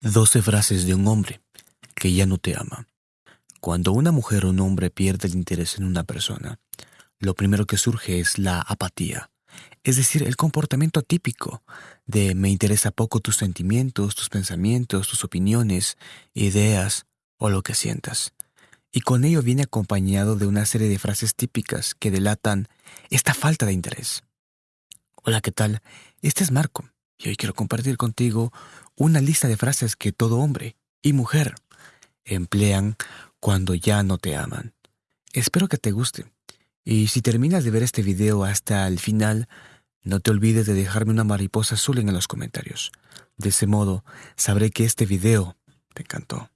12 frases de un hombre que ya no te ama. Cuando una mujer o un hombre pierde el interés en una persona, lo primero que surge es la apatía, es decir, el comportamiento típico de me interesa poco tus sentimientos, tus pensamientos, tus opiniones, ideas o lo que sientas. Y con ello viene acompañado de una serie de frases típicas que delatan esta falta de interés. Hola, ¿qué tal? Este es Marco y hoy quiero compartir contigo una lista de frases que todo hombre y mujer emplean cuando ya no te aman. Espero que te guste. Y si terminas de ver este video hasta el final, no te olvides de dejarme una mariposa azul en los comentarios. De ese modo, sabré que este video te encantó.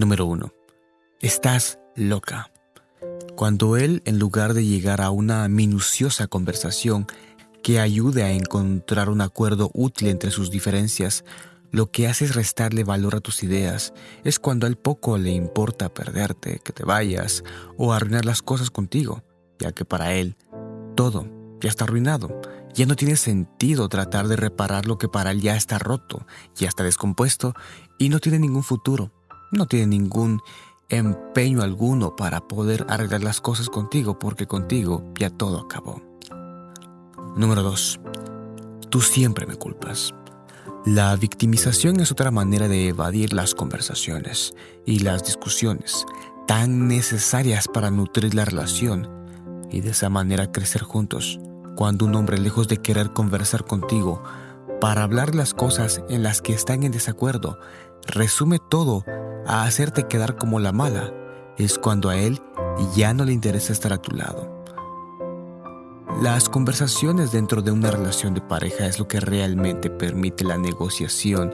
Número 1. Estás loca. Cuando él, en lugar de llegar a una minuciosa conversación que ayude a encontrar un acuerdo útil entre sus diferencias, lo que hace es restarle valor a tus ideas. Es cuando a él poco le importa perderte, que te vayas o arruinar las cosas contigo, ya que para él todo ya está arruinado. Ya no tiene sentido tratar de reparar lo que para él ya está roto, ya está descompuesto y no tiene ningún futuro no tiene ningún empeño alguno para poder arreglar las cosas contigo porque contigo ya todo acabó. Número 2. Tú siempre me culpas. La victimización es otra manera de evadir las conversaciones y las discusiones tan necesarias para nutrir la relación y de esa manera crecer juntos. Cuando un hombre lejos de querer conversar contigo para hablar las cosas en las que están en desacuerdo, resume todo a hacerte quedar como la mala, es cuando a él ya no le interesa estar a tu lado. Las conversaciones dentro de una relación de pareja es lo que realmente permite la negociación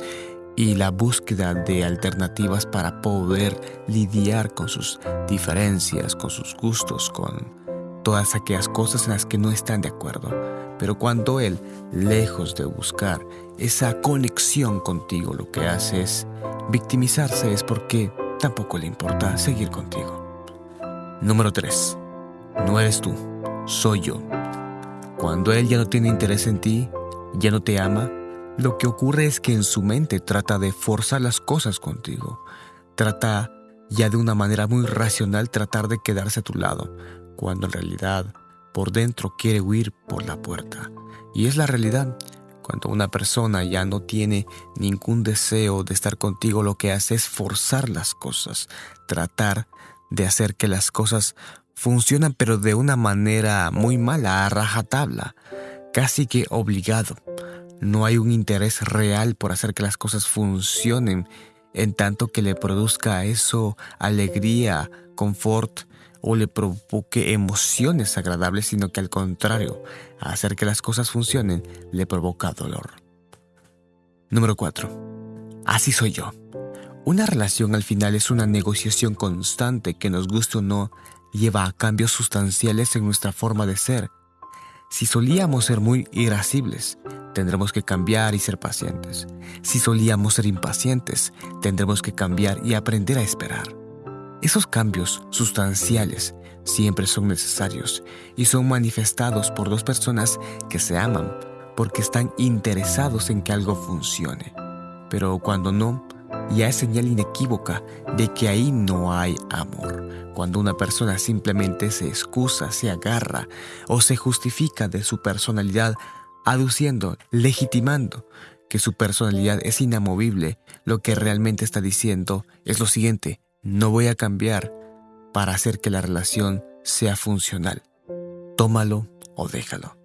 y la búsqueda de alternativas para poder lidiar con sus diferencias, con sus gustos, con todas aquellas cosas en las que no están de acuerdo. Pero cuando él, lejos de buscar esa conexión contigo, lo que hace es victimizarse, es porque tampoco le importa seguir contigo. Número 3. No eres tú, soy yo. Cuando él ya no tiene interés en ti, ya no te ama, lo que ocurre es que en su mente trata de forzar las cosas contigo. Trata ya de una manera muy racional tratar de quedarse a tu lado, cuando en realidad por dentro quiere huir por la puerta. Y es la realidad. Cuando una persona ya no tiene ningún deseo de estar contigo, lo que hace es forzar las cosas, tratar de hacer que las cosas funcionen, pero de una manera muy mala, a rajatabla, casi que obligado. No hay un interés real por hacer que las cosas funcionen, en tanto que le produzca eso alegría, confort, o le provoque emociones agradables, sino que al contrario, hacer que las cosas funcionen le provoca dolor. Número 4. Así soy yo. Una relación al final es una negociación constante que nos guste o no lleva a cambios sustanciales en nuestra forma de ser. Si solíamos ser muy irascibles, tendremos que cambiar y ser pacientes. Si solíamos ser impacientes, tendremos que cambiar y aprender a esperar. Esos cambios sustanciales siempre son necesarios y son manifestados por dos personas que se aman porque están interesados en que algo funcione. Pero cuando no, ya es señal inequívoca de que ahí no hay amor. Cuando una persona simplemente se excusa, se agarra o se justifica de su personalidad, aduciendo, legitimando que su personalidad es inamovible, lo que realmente está diciendo es lo siguiente, no voy a cambiar para hacer que la relación sea funcional. Tómalo o déjalo.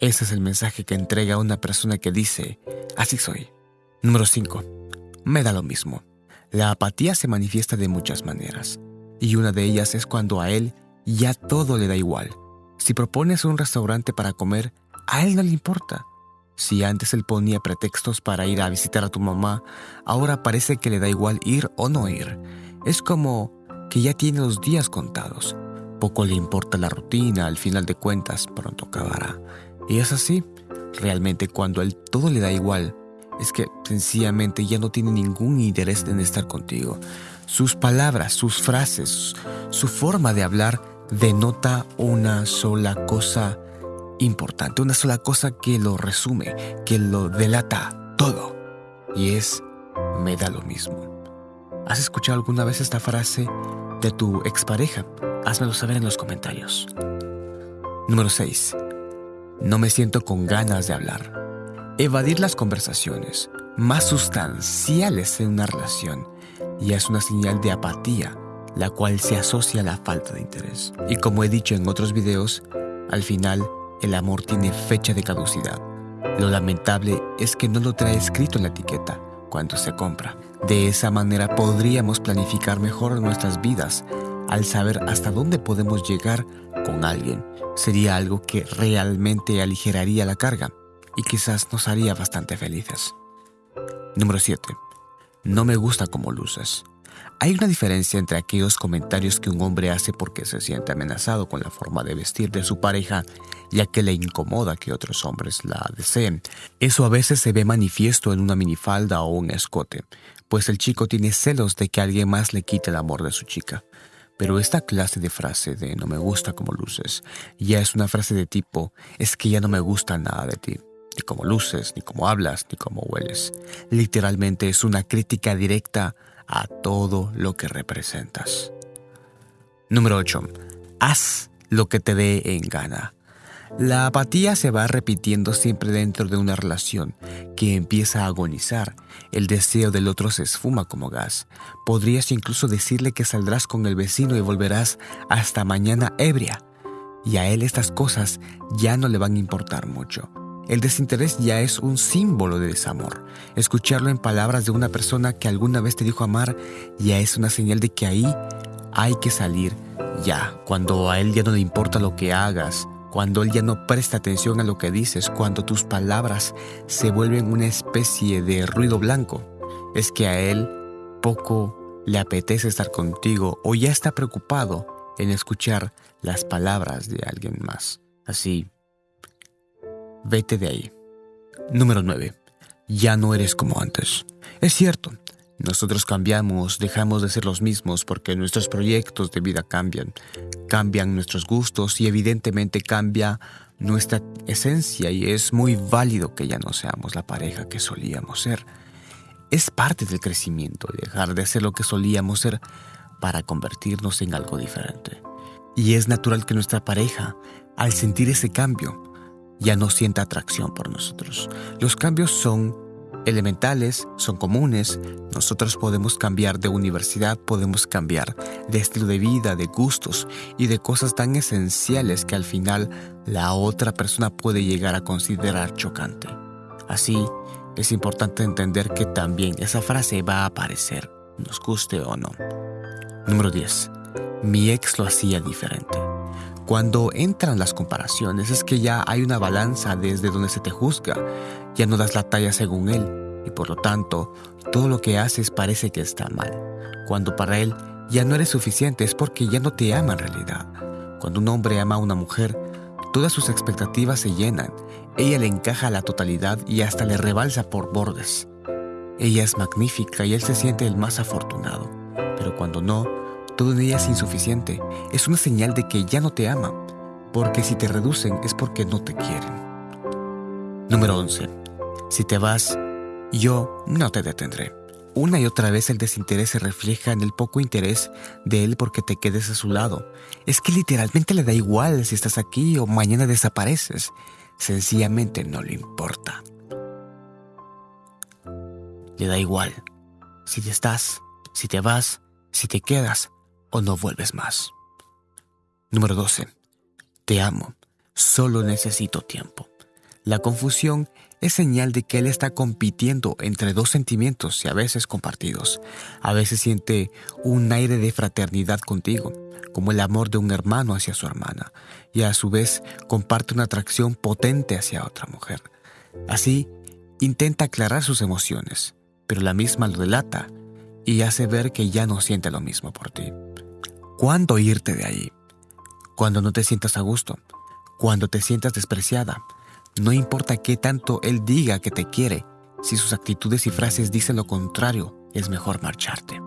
Ese es el mensaje que entrega una persona que dice, así soy. Número 5. Me da lo mismo. La apatía se manifiesta de muchas maneras, y una de ellas es cuando a él ya todo le da igual. Si propones un restaurante para comer, a él no le importa. Si antes él ponía pretextos para ir a visitar a tu mamá, ahora parece que le da igual ir o no ir. Es como que ya tiene los días contados. Poco le importa la rutina, al final de cuentas pronto acabará. Y es así, realmente cuando a él todo le da igual, es que sencillamente ya no tiene ningún interés en estar contigo. Sus palabras, sus frases, su forma de hablar denota una sola cosa importante, una sola cosa que lo resume, que lo delata todo. Y es, me da lo mismo. ¿Has escuchado alguna vez esta frase de tu expareja? Házmelo saber en los comentarios. Número 6. No me siento con ganas de hablar. Evadir las conversaciones más sustanciales en una relación ya es una señal de apatía, la cual se asocia a la falta de interés. Y como he dicho en otros videos, al final el amor tiene fecha de caducidad. Lo lamentable es que no lo trae escrito en la etiqueta cuando se compra. De esa manera podríamos planificar mejor nuestras vidas al saber hasta dónde podemos llegar con alguien. Sería algo que realmente aligeraría la carga y quizás nos haría bastante felices. Número 7. No me gusta cómo luces. Hay una diferencia entre aquellos comentarios que un hombre hace porque se siente amenazado con la forma de vestir de su pareja, ya que le incomoda que otros hombres la deseen. Eso a veces se ve manifiesto en una minifalda o un escote, pues el chico tiene celos de que alguien más le quite el amor de su chica. Pero esta clase de frase de no me gusta como luces ya es una frase de tipo es que ya no me gusta nada de ti ni cómo luces, ni cómo hablas, ni cómo hueles. Literalmente es una crítica directa a todo lo que representas. Número 8. Haz lo que te dé en gana. La apatía se va repitiendo siempre dentro de una relación que empieza a agonizar. El deseo del otro se esfuma como gas. Podrías incluso decirle que saldrás con el vecino y volverás hasta mañana ebria. Y a él estas cosas ya no le van a importar mucho. El desinterés ya es un símbolo de desamor. Escucharlo en palabras de una persona que alguna vez te dijo amar ya es una señal de que ahí hay que salir ya. Cuando a él ya no le importa lo que hagas, cuando él ya no presta atención a lo que dices, cuando tus palabras se vuelven una especie de ruido blanco, es que a él poco le apetece estar contigo o ya está preocupado en escuchar las palabras de alguien más. Así vete de ahí. Número 9. Ya no eres como antes. Es cierto, nosotros cambiamos, dejamos de ser los mismos porque nuestros proyectos de vida cambian, cambian nuestros gustos y evidentemente cambia nuestra esencia y es muy válido que ya no seamos la pareja que solíamos ser. Es parte del crecimiento dejar de ser lo que solíamos ser para convertirnos en algo diferente. Y es natural que nuestra pareja, al sentir ese cambio, ya no sienta atracción por nosotros. Los cambios son elementales, son comunes. Nosotros podemos cambiar de universidad, podemos cambiar de estilo de vida, de gustos y de cosas tan esenciales que al final la otra persona puede llegar a considerar chocante. Así, es importante entender que también esa frase va a aparecer, nos guste o no. Número 10. Mi ex lo hacía diferente. Cuando entran las comparaciones es que ya hay una balanza desde donde se te juzga, ya no das la talla según él y por lo tanto todo lo que haces parece que está mal. Cuando para él ya no eres suficiente es porque ya no te ama en realidad. Cuando un hombre ama a una mujer, todas sus expectativas se llenan, ella le encaja a la totalidad y hasta le rebalsa por bordes. Ella es magnífica y él se siente el más afortunado, pero cuando no, todo en ella es insuficiente. Es una señal de que ya no te ama, porque si te reducen es porque no te quieren. Número 11. Si te vas, yo no te detendré. Una y otra vez el desinterés se refleja en el poco interés de él porque te quedes a su lado. Es que literalmente le da igual si estás aquí o mañana desapareces. Sencillamente no le importa. Le da igual. Si te estás, si te vas, si te quedas, o no vuelves más. Número 12. Te amo. Solo necesito tiempo. La confusión es señal de que él está compitiendo entre dos sentimientos y a veces compartidos. A veces siente un aire de fraternidad contigo, como el amor de un hermano hacia su hermana, y a su vez comparte una atracción potente hacia otra mujer. Así, intenta aclarar sus emociones, pero la misma lo delata y hace ver que ya no siente lo mismo por ti. ¿Cuándo irte de ahí? Cuando no te sientas a gusto, cuando te sientas despreciada. No importa qué tanto él diga que te quiere, Si sus actitudes y frases dicen lo contrario, es mejor marcharte.